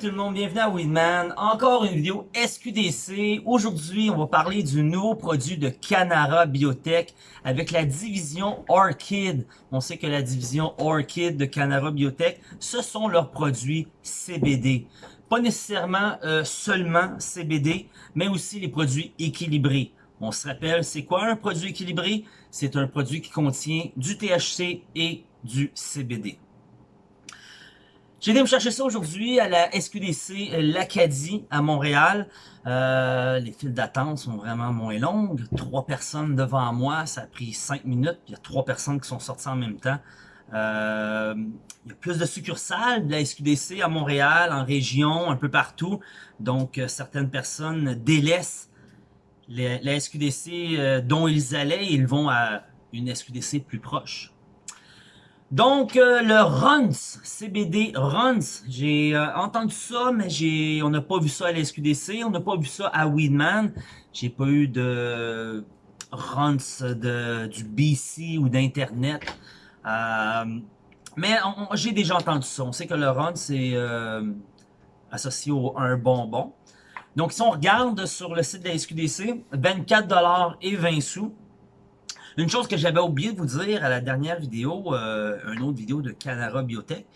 tout le monde, bienvenue à Weedman. Encore une vidéo SQDC. Aujourd'hui, on va parler du nouveau produit de Canara Biotech avec la division Orchid. On sait que la division Orchid de Canara Biotech, ce sont leurs produits CBD. Pas nécessairement euh, seulement CBD, mais aussi les produits équilibrés. On se rappelle, c'est quoi un produit équilibré? C'est un produit qui contient du THC et du CBD. J'ai été me chercher ça aujourd'hui à la SQDC L'Acadie à Montréal. Euh, les files d'attente sont vraiment moins longues. Trois personnes devant moi, ça a pris cinq minutes. Il y a trois personnes qui sont sorties en même temps. Euh, il y a plus de succursales de la SQDC à Montréal, en région, un peu partout. Donc, euh, certaines personnes délaissent la SQDC dont ils allaient et ils vont à une SQDC plus proche. Donc, euh, le Runs, CBD Runs, j'ai euh, entendu ça, mais j'ai, on n'a pas vu ça à la SQDC, on n'a pas vu ça à Weedman. J'ai pas eu de Runs de, du BC ou d'Internet. Euh, mais j'ai déjà entendu ça. On sait que le Runs c'est associé au, un bonbon. Donc, si on regarde sur le site de la SQDC, 24$ et 20 sous. Une chose que j'avais oublié de vous dire à la dernière vidéo, euh, une autre vidéo de Canara Biotech,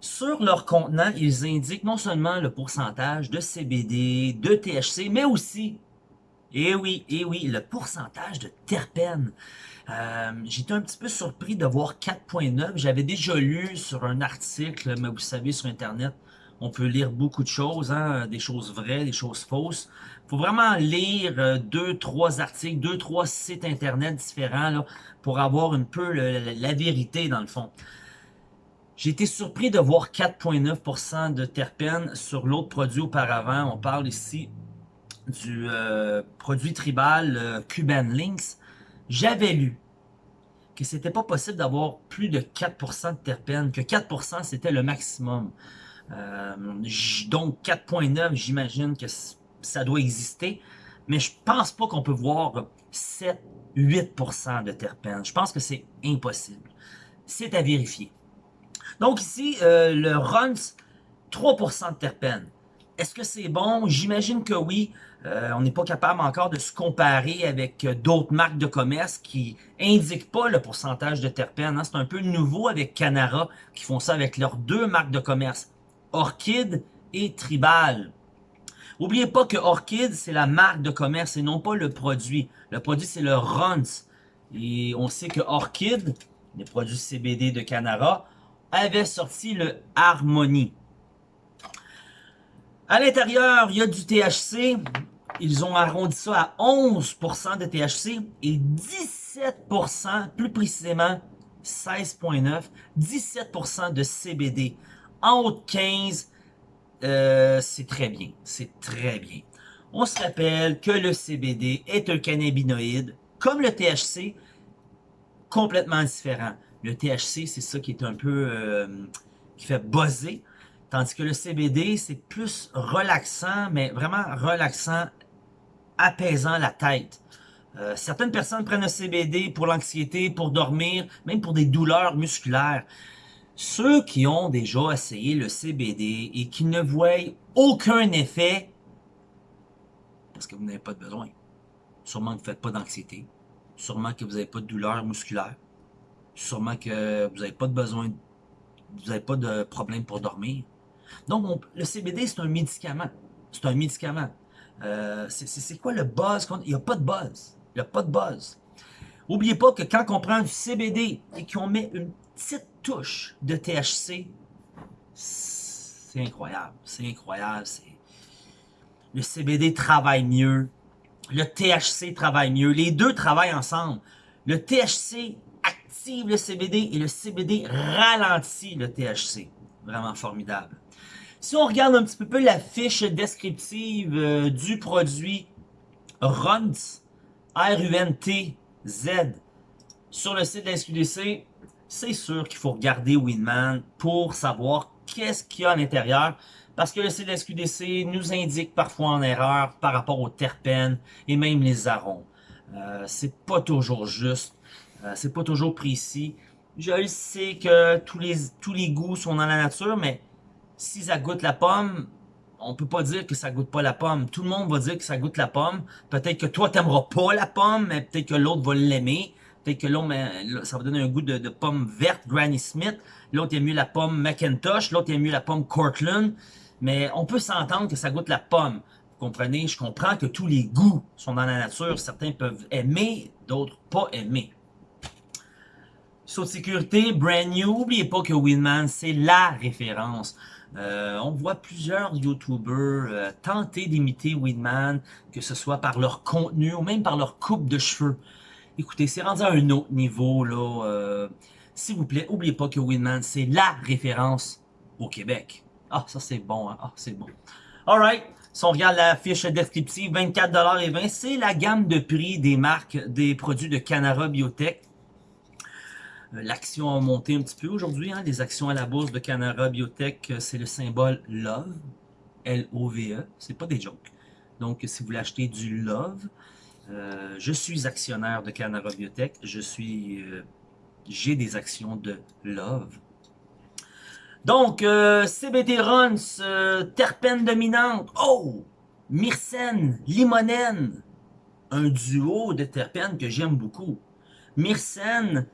sur leur contenant, ils indiquent non seulement le pourcentage de CBD, de THC, mais aussi, et eh oui, et eh oui, le pourcentage de terpènes. Euh, J'étais un petit peu surpris de voir 4.9. J'avais déjà lu sur un article, mais vous savez, sur Internet, on peut lire beaucoup de choses, hein, des choses vraies, des choses fausses. faut vraiment lire euh, deux, trois articles, deux, trois sites internet différents pour avoir un peu la vérité dans le fond. J'ai été surpris de voir 4,9% de terpènes sur l'autre produit auparavant. On parle ici du euh, produit tribal euh, Cuban Links. J'avais lu que c'était pas possible d'avoir plus de 4% de terpènes, que 4% c'était le maximum. Euh, donc 4.9, j'imagine que ça doit exister. Mais je pense pas qu'on peut voir 7, 8% de terpènes. Je pense que c'est impossible. C'est à vérifier. Donc ici, euh, le Runs, 3% de terpènes. Est-ce que c'est bon? J'imagine que oui. Euh, on n'est pas capable encore de se comparer avec d'autres marques de commerce qui indiquent pas le pourcentage de terpènes. Hein. C'est un peu nouveau avec Canara qui font ça avec leurs deux marques de commerce. Orchid et Tribal. N'oubliez pas que Orchid, c'est la marque de commerce et non pas le produit. Le produit, c'est le Runs. Et on sait que Orchid, les produits CBD de Canara, avait sorti le Harmony. À l'intérieur, il y a du THC. Ils ont arrondi ça à 11% de THC et 17%, plus précisément 16.9, 17% de CBD en haut de 15, euh, c'est très bien. C'est très bien. On se rappelle que le CBD est un cannabinoïde, comme le THC, complètement différent. Le THC, c'est ça qui est un peu... Euh, qui fait buzzer. Tandis que le CBD, c'est plus relaxant, mais vraiment relaxant, apaisant la tête. Euh, certaines personnes prennent le CBD pour l'anxiété, pour dormir, même pour des douleurs musculaires. Ceux qui ont déjà essayé le CBD et qui ne voient aucun effet, parce que vous n'avez pas de besoin, sûrement que vous ne faites pas d'anxiété, sûrement que vous n'avez pas de douleur musculaire, sûrement que vous n'avez pas de besoin, vous n'avez pas de problème pour dormir. Donc, le CBD, c'est un médicament. C'est un médicament. Euh, c'est quoi le buzz? Il n'y a pas de buzz. Il n'y a pas de buzz. N'oubliez pas que quand on prend du CBD et qu'on met une petite touche de THC, c'est incroyable. C'est incroyable. Le CBD travaille mieux. Le THC travaille mieux. Les deux travaillent ensemble. Le THC active le CBD et le CBD ralentit le THC. Vraiment formidable. Si on regarde un petit peu la fiche descriptive euh, du produit RUNT, R-U-N-T-Z, sur le site de la SQDC, c'est sûr qu'il faut regarder Winman pour savoir qu'est-ce qu'il y a à l'intérieur. Parce que le CDSQDC nous indique parfois en erreur par rapport aux terpènes et même les arômes. Euh, c'est pas toujours juste, euh, c'est pas toujours précis. Je sais que tous les, tous les goûts sont dans la nature, mais si ça goûte la pomme, on peut pas dire que ça goûte pas la pomme. Tout le monde va dire que ça goûte la pomme. Peut-être que toi, t'aimeras pas la pomme, mais peut-être que l'autre va l'aimer. Peut-être que l'autre, ça va donner un goût de, pomme verte, Granny Smith. L'autre aime mieux la pomme McIntosh. L'autre aime mieux la pomme Cortland. Mais on peut s'entendre que ça goûte la pomme. Vous comprenez? Je comprends que tous les goûts sont dans la nature. Certains peuvent aimer, d'autres pas aimer. Saut de sécurité, brand new. N'oubliez pas que Winman, c'est la référence. Euh, on voit plusieurs YouTubers euh, tenter d'imiter Winman, que ce soit par leur contenu ou même par leur coupe de cheveux. Écoutez, c'est rendu à un autre niveau, là. Euh, S'il vous plaît, n'oubliez pas que Winman, c'est la référence au Québec. Ah, ça c'est bon, hein? Ah, c'est bon. Alright, si on regarde la fiche descriptive, 24,20$, c'est la gamme de prix des marques des produits de Canara Biotech. Euh, l'action a monté un petit peu aujourd'hui. Hein. Les actions à la bourse de Canara Biotech, euh, c'est le symbole LOVE. L-O-V-E. C'est pas des jokes. Donc, si vous voulez acheter du LOVE, euh, je suis actionnaire de Canara Biotech. Je suis... J'ai des actions de LOVE. Donc, CBD Runs, terpène dominante. Oh! Myrcène, limonène. Un duo de terpènes que j'aime beaucoup. Myrcène,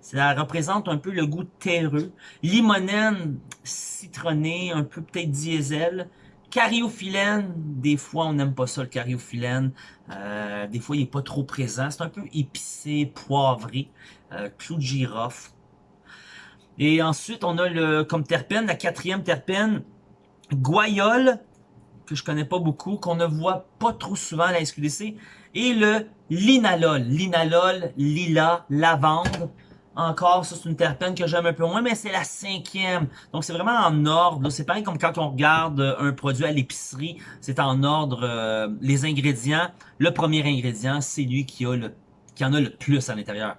ça représente un peu le goût terreux. Limonène, citronné, un peu peut-être diesel. Cariophyllène, des fois on n'aime pas ça le cariophyllène. Euh, des fois il n'est pas trop présent. C'est un peu épicé, poivré. Euh, clou de girofle. Et ensuite on a le comme terpène, la quatrième terpène, guayole, que je connais pas beaucoup, qu'on ne voit pas trop souvent à la SQDC. Et le linalol, linalol, lila, lavande. Encore, ça c'est une terpène que j'aime un peu moins, mais c'est la cinquième. Donc c'est vraiment en ordre. C'est pareil comme quand on regarde un produit à l'épicerie, c'est en ordre euh, les ingrédients. Le premier ingrédient, c'est lui qui, a le, qui en a le plus à l'intérieur.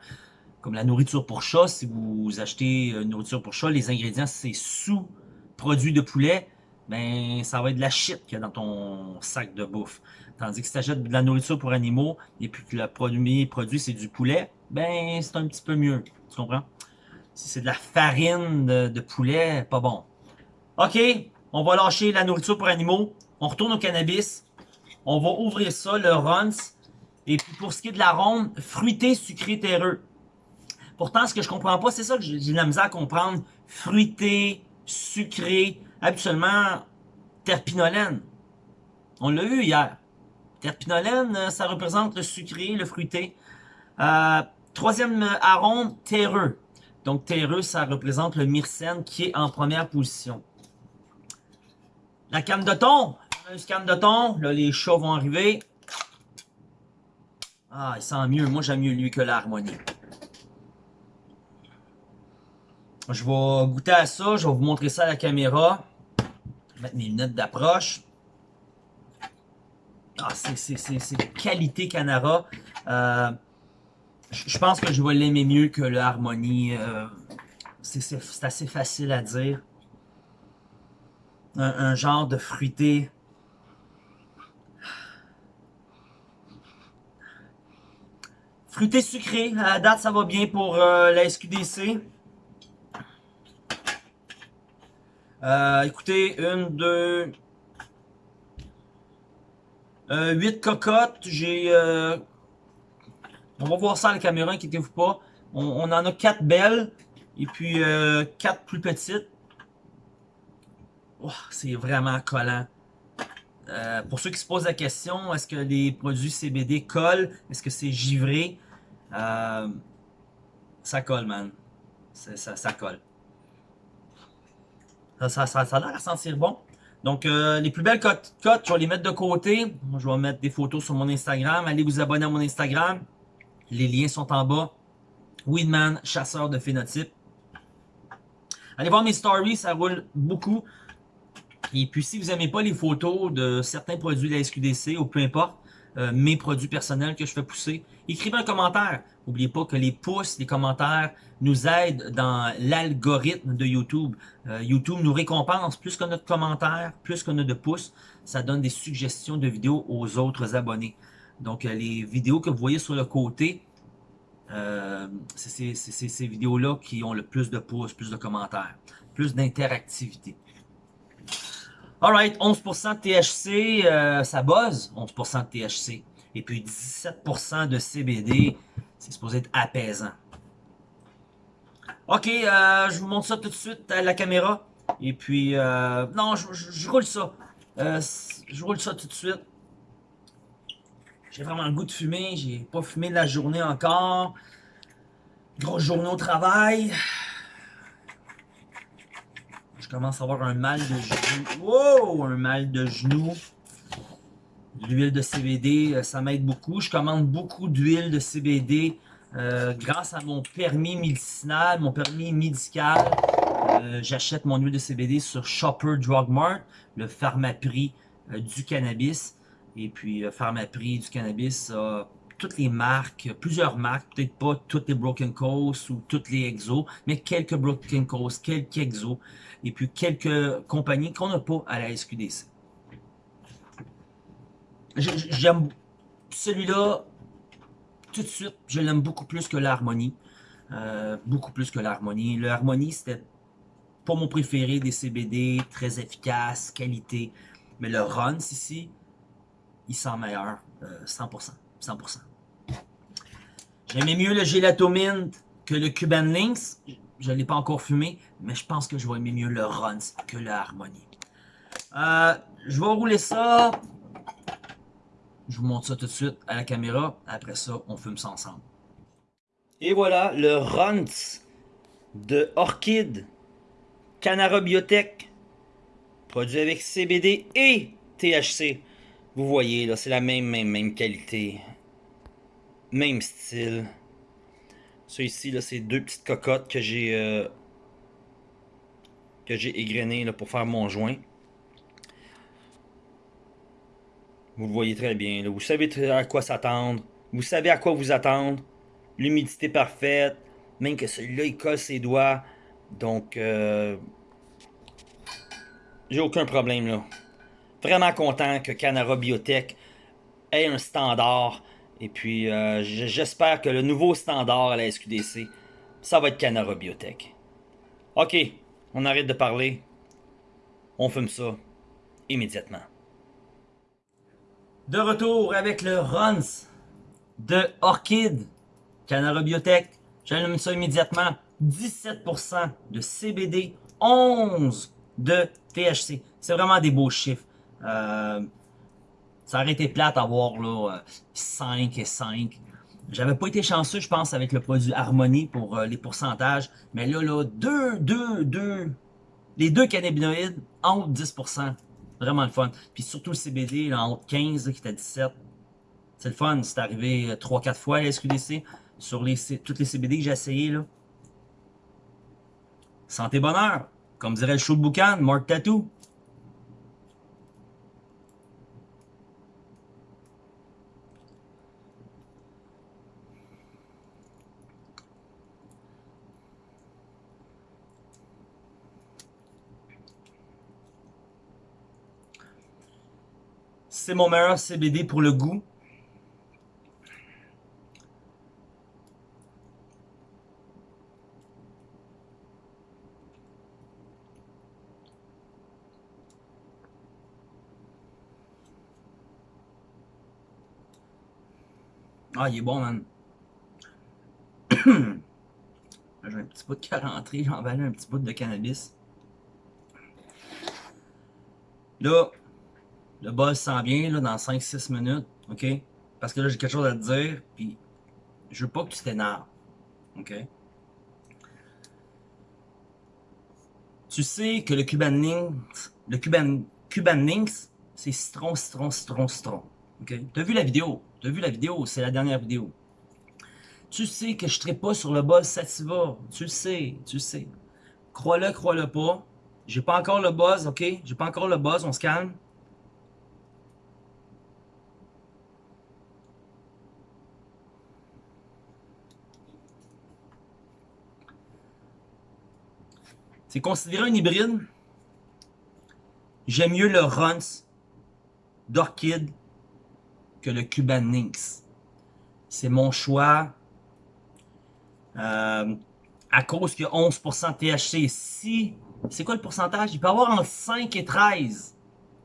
Comme la nourriture pour chat, si vous achetez une nourriture pour chat, les ingrédients c'est sous produit de poulet, ben ça va être de la shit qu'il y a dans ton sac de bouffe. Tandis que si tu achètes de la nourriture pour animaux et puis que le premier produit c'est du poulet, ben c'est un petit peu mieux. Tu comprends? Si c'est de la farine de, poulet, pas bon. OK, on va lâcher la nourriture pour animaux. On retourne au cannabis. On va ouvrir ça, le runs. Et puis pour ce qui est de l'arôme, fruité, sucré, terreux. Pourtant, ce que je comprends pas, c'est ça que j'ai de la misère à comprendre. Fruité, sucré, habituellement, terpinolène. On l'a vu hier. Terpinolène, ça représente le sucré, le fruité. Euh, Troisième arôme, terreux. Donc terreux, ça représente le myrcène qui est en première position. La canne de thon. Une canne de thon. Là, les chats vont arriver. Ah, il sent mieux. Moi, j'aime mieux lui que l'harmonie. Je vais goûter à ça. Je vais vous montrer ça à la caméra. Mettre mes lunettes d'approche. Ah, c'est qualité Canara. Euh, je pense que je vais l'aimer mieux que le. Euh, c'est assez facile à dire. Un, genre de fruité. Fruité sucré. À la date, ça va bien pour euh, la SQDC. Euh, écoutez, une, deux... huit cocottes. J'ai on va voir ça à la caméra, inquiétez-vous pas. On, en a quatre belles et puis euh, quatre plus petites. c'est vraiment collant. Euh, pour ceux qui se posent la question, est-ce que les produits CBD collent? Est-ce que c'est givré? Euh, ça colle, man. Ça, colle. Ça, ça, a l'air à sentir bon. Donc, les plus belles cotes, je vais les mettre de côté. je vais mettre des photos sur mon Instagram. Allez vous abonner à mon Instagram. Les liens sont en bas. Weedman, chasseur de phénotypes. Allez voir mes stories, ça roule beaucoup. Et puis si vous n'aimez pas les photos de certains produits de la SQDC ou peu importe, euh, mes produits personnels que je fais pousser, écrivez un commentaire. N'oubliez pas que les pouces, les commentaires nous aident dans l'algorithme de YouTube. Euh, YouTube nous récompense plus qu'on a de commentaires, plus a de pouces. Ça donne des suggestions de vidéos aux autres abonnés. Donc, euh, les vidéos que vous voyez sur le côté, euh, c'est ces vidéos-là qui ont le plus de pouces, plus de commentaires, plus d'interactivité. Alright, 11% de THC, euh, ça buzz, 11% de THC. Et puis 17% de CBD, c'est supposé être apaisant. Ok, je vous montre ça tout de suite à la caméra. Et puis, non, je, roule ça. Je roule ça tout de suite. J'ai vraiment le goût de fumer. J'ai pas fumé de la journée encore. Grosse journée au travail. Je commence à avoir un mal de genou. Wow! Un mal de genou. L'huile de CBD, euh, ça m'aide beaucoup. Je commande beaucoup d'huile de CBD euh, grâce à mon permis médicinal, mon permis médical. Euh, j'achète mon huile de CBD sur Shopper Drug Mart, le pharmaprix du cannabis. Et puis, pharmaprix du cannabis toutes les marques, plusieurs marques, peut-être pas toutes les Broken Coast ou toutes les Exos, mais quelques Broken Coast, quelques Exos, et puis quelques compagnies qu'on n'a pas à la SQDC. J'aime celui-là tout de suite, je l'aime beaucoup plus que l'harmonie. Euh, beaucoup plus que l'harmonie. L'harmonie, c'était pas mon préféré des CBD, très efficace, qualité. Mais le Runs ici, il sent meilleur, 100%. Euh, 100%. J'aimais mieux le Gelato Mint que le Cuban Links. Je ne l'ai pas encore fumé, mais je pense que je vais aimer mieux le Runs que le Harmony. Euh, je vais rouler ça je vous montre ça tout de suite à la caméra. Après ça, on fume ça ensemble. Et voilà, le Runs de Orchid Canara Biotech. Produit avec CBD et THC. Vous voyez, là, c'est la même, même, même qualité. Même style. Ça ici, là, c'est deux petites cocottes que j'ai... Euh, que j'ai égrenées là, pour faire mon joint. Vous le voyez très bien. Vous savez à quoi s'attendre. Vous savez à quoi vous attendre. L'humidité parfaite. Même que celui-là, il colle ses doigts. Donc, euh, j'ai aucun problème là. Vraiment content que Canara Biotech ait un standard. Et puis, euh, j'espère que le nouveau standard à la SQDC, ça va être Canara Biotech. Ok, on arrête de parler. On fume ça immédiatement. De retour avec le Runs de Orchid, Canara Biotech. J'allume ça immédiatement. 17% de CBD, 11 de THC. C'est vraiment des beaux chiffres. Euh, ça aurait été plate à voir là, 5 et 5. J'avais pas été chanceux, je pense, avec le produit Harmonie pour euh, les pourcentages. Mais là, là, 2, 2, 2, les deux cannabinoïdes, entre 10%. Vraiment le fun. Puis surtout le CBD, là, entre 15 qui était à 17. C'est le fun. C'est arrivé 3-4 euh, fois à la SQDC. Sur les, toutes les CBD que j'ai essayé. Là. Santé bonheur. Comme dirait le show de boucan, Mark Tattoo. C'est mon meilleur CBD pour le goût. Ah, il est bon, man. J'ai un petit bout de carentré, j'ai emballé un petit bout de cannabis. Là, le buzz s'en vient là, dans 5-6 minutes, ok? Parce que là, j'ai quelque chose à te dire, puis je veux pas que tu t'énerves, ok? Tu sais que le Cuban Links, le Cuban, Cuban c'est citron, citron, citron, citron, ok? T'as vu la vidéo? T'as vu la vidéo? C'est la dernière vidéo. Tu sais que je ne pas sur le buzz Sativa. Tu le sais, tu le sais. Crois-le, crois-le pas. J'ai pas encore le buzz, ok? J'ai pas encore le buzz, on se calme. C'est considéré un hybride. J'aime mieux le Runs d'Orchid que le Cuban Lynx. C'est mon choix. Euh, à cause qu'il y a 11% THC. Si, c'est quoi le pourcentage? Il peut avoir entre 5 et 13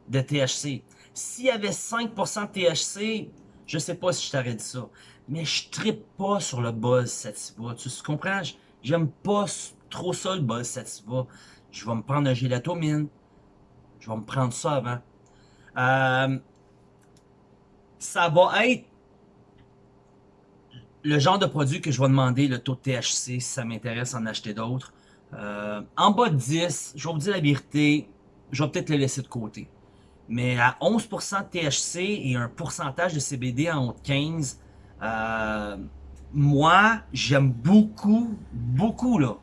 de THC. S'il y avait 5% de THC, je sais pas si je t'aurais dit ça. Mais je trippe pas sur le buzz sativa. Tu comprends? J'aime pas trop ça le buzz. Je vais me prendre un gélatomine. Je vais me prendre ça avant. Euh, ça va être le genre de produit que je vais demander le taux de THC si ça m'intéresse en acheter d'autres. Euh, en bas de 10, je vais vous dire la vérité, je vais peut-être le laisser de côté. Mais à 11% de THC et un pourcentage de CBD en haut de 15, euh, moi, j'aime beaucoup, beaucoup, là.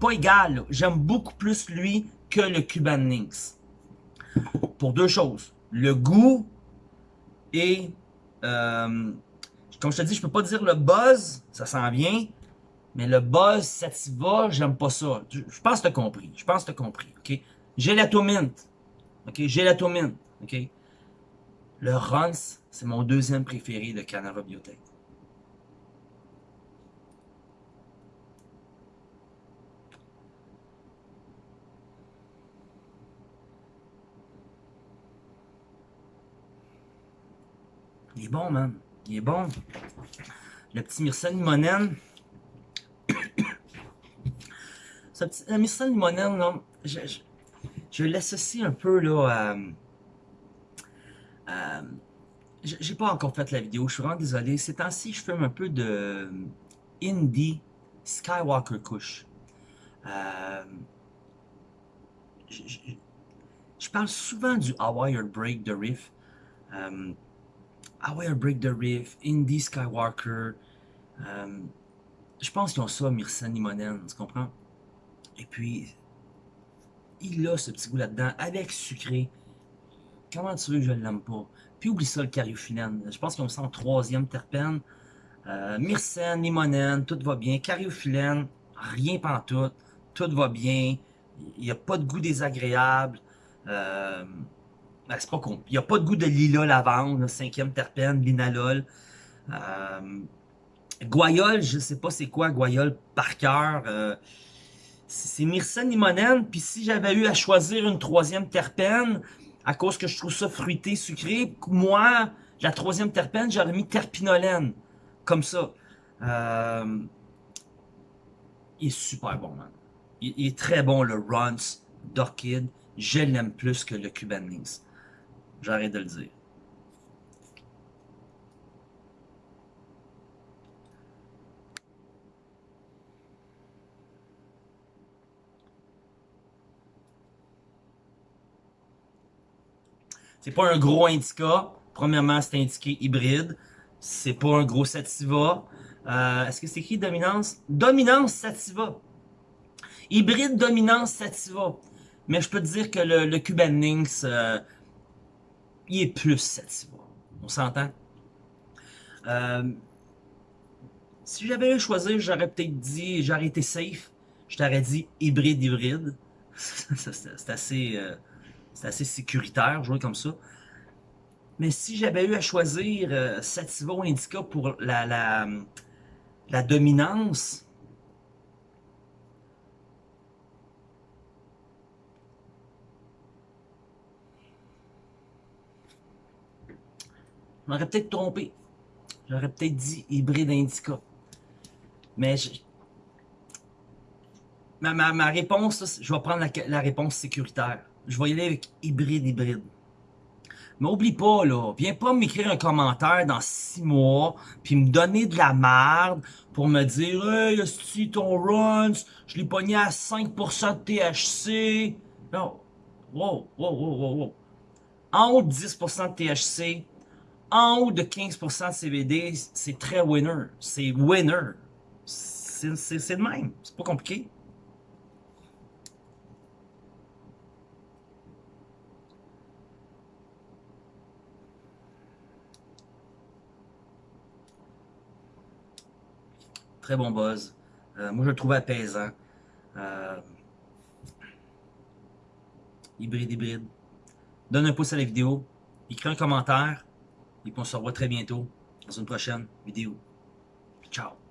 Pas égal, j'aime beaucoup plus lui que le Cuban Links. Pour deux choses. Le goût et euh, comme je te dis, je peux pas dire le buzz, ça s'en vient, mais le buzz sativa, j'aime pas ça. Je pense que tu as compris. Je pense que tu as compris. OK? Gélatomint. OK? OK? Le Runs, c'est mon deuxième préféré de Canara Biotech. Est bon, man. Il est bon. Le petit Myrcène limonène. Ce petit, le là, je, l'associe un peu là j'ai pas encore fait la vidéo, je suis vraiment désolé. Ces temps-ci, je fume un peu de Indie Skywalker Kush. Euh, je, parle souvent du Hawaii Break de Riff. Euh, Aware Break the Riff, Indie Skywalker. Euh, je pense qu'ils ont ça, Myrcène Limonen, tu comprends? Et puis, il a ce petit goût là-dedans, avec sucré. Comment tu veux que je l'aime pas? Puis oublie ça, le cariophyllène. Je pense qu'ils ont ça en troisième terpène. Euh, Myrcène, Limonen, tout va bien. Cariophyllène, rien pantoute. Tout va bien. Il n'y a pas de goût désagréable. Euh, ben, c'est pas con. Il n'y a pas de goût de lilas lavande, cinquième terpène, linalol. Euh, guayol, je sais pas c'est quoi guayol par cœur. Euh, c'est myrcène limonène. Puis si j'avais eu à choisir une troisième terpène, à cause que je trouve ça fruité, sucré, moi, la troisième terpène, j'aurais mis terpinolène. Comme ça. Euh, il est super bon, man. Il, est très bon, le Runs d'Orchid. Je l'aime plus que le Cuban Links. J'arrête de le dire. C'est pas un gros indica. Premièrement, c'est indiqué hybride. C'est pas un gros sativa. Euh, est-ce que c'est écrit dominance? Dominance sativa. Hybride dominance sativa. Mais je peux te dire que le, Cuban Lynx, euh, il est plus sativa. On s'entend? Euh, si j'avais eu à choisir, j'aurais peut-être dit, j'aurais été safe. Je t'aurais dit hybride-hybride. c'est assez, euh, assez sécuritaire, jouer comme ça. Mais si j'avais eu à choisir euh, Sativa ou Indica pour la, la, la dominance, m'aurais peut-être trompé. J'aurais peut-être dit hybride indica. Mais je... ma, ma, réponse, je vais prendre la, réponse sécuritaire. Je vais y aller avec hybride hybride. Mais oublie pas, là, viens pas m'écrire un commentaire dans six mois, puis me donner de la merde pour me dire « Hey, si ton runs, je l'ai pogné à 5% de THC. » Non. Wow, wow, wow, wow, wow. En haut de 10% de THC, en haut de 15% de CBD, c'est très winner. C'est winner. C'est le même. C'est pas compliqué. Très bon buzz. Euh, moi, je le trouve apaisant. Euh, hybride, hybride. Donne un pouce à la vidéo. Écris un commentaire. Et on se revoit très bientôt dans une prochaine vidéo. Ciao!